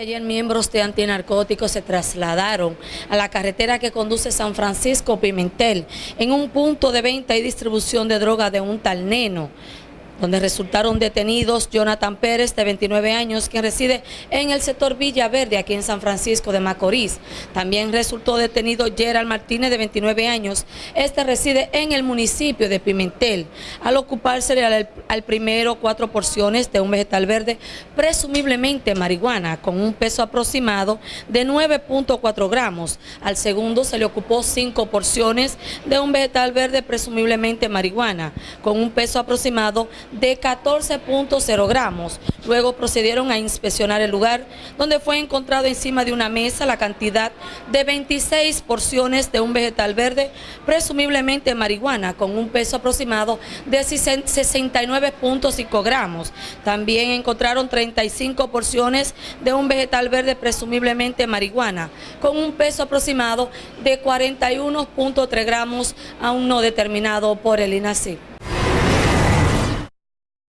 ayer, miembros de antinarcóticos se trasladaron a la carretera que conduce San Francisco Pimentel en un punto de venta y distribución de droga de un tal neno donde resultaron detenidos Jonathan Pérez, de 29 años, quien reside en el sector Villa Verde, aquí en San Francisco de Macorís. También resultó detenido Gerald Martínez, de 29 años. Este reside en el municipio de Pimentel. Al ocuparse al, al primero cuatro porciones de un vegetal verde, presumiblemente marihuana, con un peso aproximado de 9.4 gramos. Al segundo se le ocupó cinco porciones de un vegetal verde, presumiblemente marihuana, con un peso aproximado de 14.0 gramos. Luego procedieron a inspeccionar el lugar donde fue encontrado encima de una mesa la cantidad de 26 porciones de un vegetal verde, presumiblemente marihuana, con un peso aproximado de 69.5 gramos. También encontraron 35 porciones de un vegetal verde, presumiblemente marihuana, con un peso aproximado de 41.3 gramos, aún no determinado por el INACI.